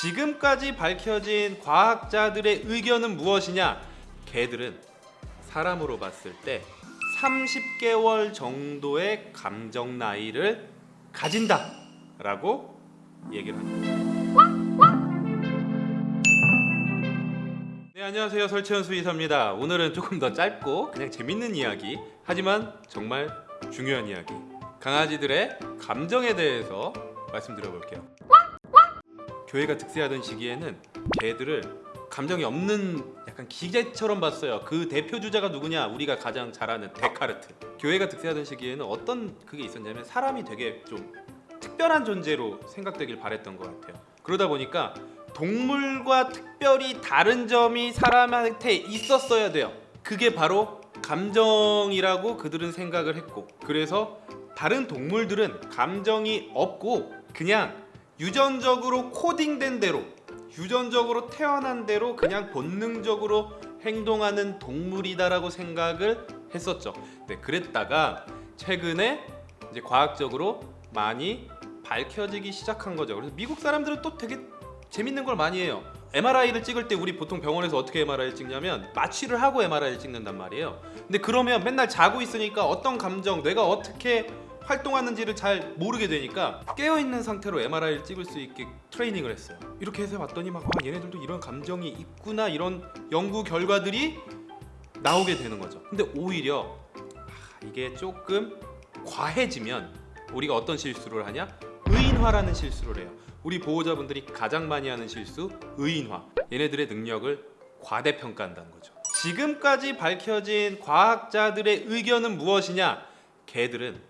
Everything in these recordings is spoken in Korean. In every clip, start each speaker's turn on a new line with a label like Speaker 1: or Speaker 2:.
Speaker 1: 지금까지 밝혀진 과학자들의 의견은 무엇이냐? 개들은 사람으로 봤을 때 30개월 정도의 감정 나이를 가진다 라고 얘기를 합니다. 네 안녕하세요 설채연 수의사입니다. 오늘은 조금 더 짧고 그냥 재밌는 이야기 하지만 정말 중요한 이야기 강아지들의 감정에 대해서 말씀드려 볼게요. 교회가 득세하던 시기에는 개들을 감정이 없는 약간 기계처럼 봤어요. 그 대표 주자가 누구냐? 우리가 가장 잘 아는 데카르트. 교회가 득세하던 시기에는 어떤 그게 있었냐면 사람이 되게 좀 특별한 존재로 생각되길 바랬던 것 같아요. 그러다 보니까 동물과 특별히 다른 점이 사람한테 있었어야 돼요. 그게 바로 감정이라고 그들은 생각을 했고 그래서 다른 동물들은 감정이 없고 그냥 유전적으로 코딩된 대로 유전적으로 태어난 대로 그냥 본능적으로 행동하는 동물이다라고 생각을 했었죠. 네, 그랬다가 최근에 이제 과학적으로 많이 밝혀지기 시작한 거죠. 그래서 미국 사람들은 또 되게 재밌는 걸 많이 해요. MRI를 찍을 때 우리 보통 병원에서 어떻게 MRI를 찍냐면 마취를 하고 MRI를 찍는단 말이에요. 근데 그러면 맨날 자고 있으니까 어떤 감정, 뇌가 어떻게 활동하는지를 잘 모르게 되니까 깨어 있는 상태로 MRI를 찍을 수 있게 트레이닝을 했어요. 이렇게 해서 봤더니 막 아, 얘네들도 이런 감정이 있구나 이런 연구 결과들이 나오게 되는 거죠. 근데 오히려 아, 이게 조금 과해지면 우리가 어떤 실수를 하냐? 의인화라는 실수를 해요. 우리 보호자분들이 가장 많이 하는 실수 의인화. 얘네들의 능력을 과대평가한다는 거죠. 지금까지 밝혀진 과학자들의 의견은 무엇이냐? 개들은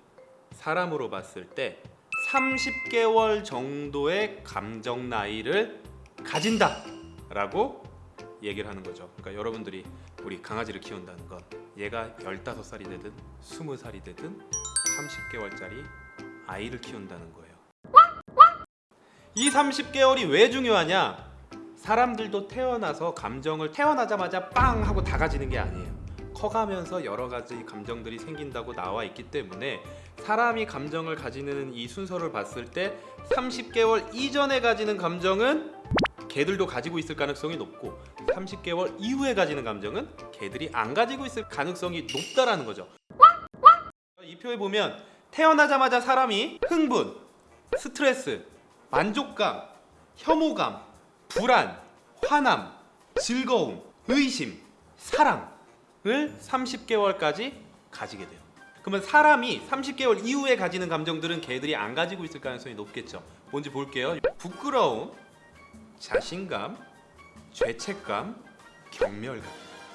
Speaker 1: 사람으로 봤을 때 30개월 정도의 감정 나이를 가진다 라고 얘기를 하는 거죠. 그러니까 여러분들이 우리 강아지를 키운다는 건 얘가 15살이 되든 20살이 되든 30개월짜리 아이를 키운다는 거예요. 이 30개월이 왜 중요하냐? 사람들도 태어나서 감정을 태어나자마자 빵 하고 다 가지는 게 아니에요. 커가면서 여러 가지 감정들이 생긴다고 나와 있기 때문에 사람이 감정을 가지는 이 순서를 봤을 때 30개월 이전에 가지는 감정은 개들도 가지고 있을 가능성이 높고 30개월 이후에 가지는 감정은 개들이 안 가지고 있을 가능성이 높다라는 거죠. 이 표에 보면 태어나자마자 사람이 흥분, 스트레스, 만족감, 혐오감, 불안, 화남, 즐거움, 의심, 사랑 을 30개월까지 가지게 돼요. 그러면 사람이 30개월 이후에 가지는 감정들은 개들이 안 가지고 있을 가능성이 높겠죠. 뭔지 볼게요. 부끄러움, 자신감, 죄책감, 경멸감.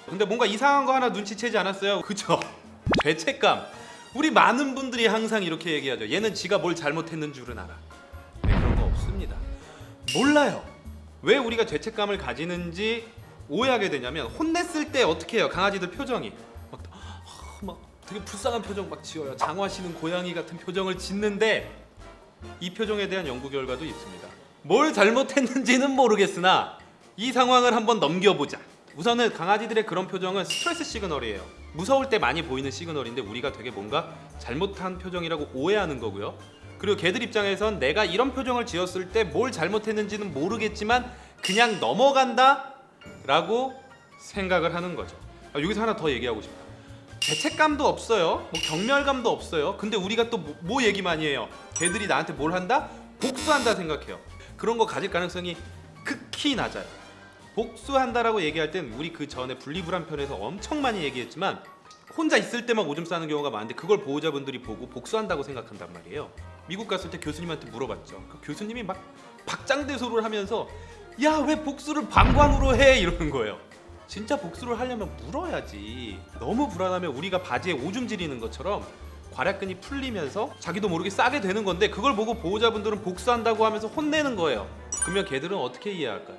Speaker 1: 근데 뭔가 이상한 거 하나 눈치채지 않았어요? 그죠? 죄책감. 우리 많은 분들이 항상 이렇게 얘기하죠. 얘는 지가 뭘 잘못했는 줄은 알아. 네, 그런 거 없습니다. 몰라요. 왜 우리가 죄책감을 가지는지 오해하게 되냐면 혼냈을 때 어떻게 해요? 강아지들 표정이 막, 아, 막 되게 불쌍한 표정 막 지어요. 장화시는 고양이 같은 표정을 짓는데 이 표정에 대한 연구 결과도 있습니다. 뭘 잘못했는지는 모르겠으나 이 상황을 한번 넘겨보자. 우선은 강아지들의 그런 표정은 스트레스 시그널이에요. 무서울 때 많이 보이는 시그널인데 우리가 되게 뭔가 잘못한 표정이라고 오해하는 거고요. 그리고 개들 입장에선 내가 이런 표정을 지었을 때 뭘 잘못했는지는 모르겠지만 그냥 넘어간다 라고 생각을 하는 거죠. 아, 여기서 하나 더 얘기하고 싶다. 죄책감도 없어요. 뭐 경멸감도 없어요. 근데 우리가 또 뭐 얘기 많이 해요? 개들이 나한테 뭘 한다? 복수한다 생각해요. 그런 거 가질 가능성이 극히 낮아요. 복수한다라고 얘기할 땐 우리 그 전에 분리불안 편에서 엄청 많이 얘기했지만 혼자 있을 때만 오줌 싸는 경우가 많은데 그걸 보호자분들이 보고 복수한다고 생각한단 말이에요. 미국 갔을 때 교수님한테 물어봤죠. 그 교수님이 막 박장대소를 하면서 야 왜 복수를 방광으로 해 이러는 거예요. 진짜 복수를 하려면 물어야지. 너무 불안하면 우리가 바지에 오줌 지리는 것처럼 괄약근이 풀리면서 자기도 모르게 싸게 되는 건데 그걸 보고 보호자분들은 복수한다고 하면서 혼내는 거예요. 그러면 걔들은 어떻게 이해할까요?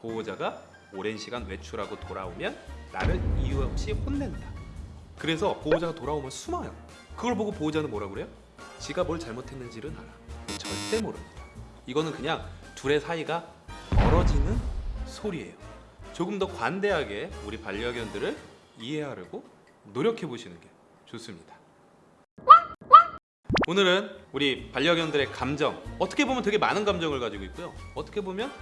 Speaker 1: 보호자가 오랜 시간 외출하고 돌아오면 나를 이유 없이 혼낸다. 그래서 보호자가 돌아오면 숨어요. 그걸 보고 보호자는 뭐라 그래요? 지가 뭘 잘못했는지를 알아. 절대 모릅니다. 이거는 그냥 둘의 사이가 멀어지는 소리예요. 조금 더 관대하게 우리 반려견들을 이해하려고 노력해 보시는 게 좋습니다. 오늘은 우리 반려견들의 감정 어떻게 보면 되게 많은 감정을 가지고 있고요. 어떻게 보면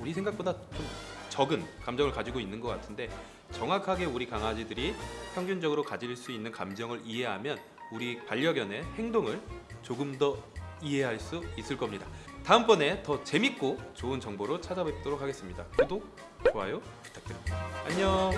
Speaker 1: 우리 생각보다 좀 적은 감정을 가지고 있는 것 같은데 정확하게 우리 강아지들이 평균적으로 가질 수 있는 감정을 이해하면 우리 반려견의 행동을 조금 더 이해할 수 있을 겁니다. 다음번에 더 재밌고 좋은 정보로 찾아뵙도록 하겠습니다. 구독, 좋아요 부탁드립니다. 안녕.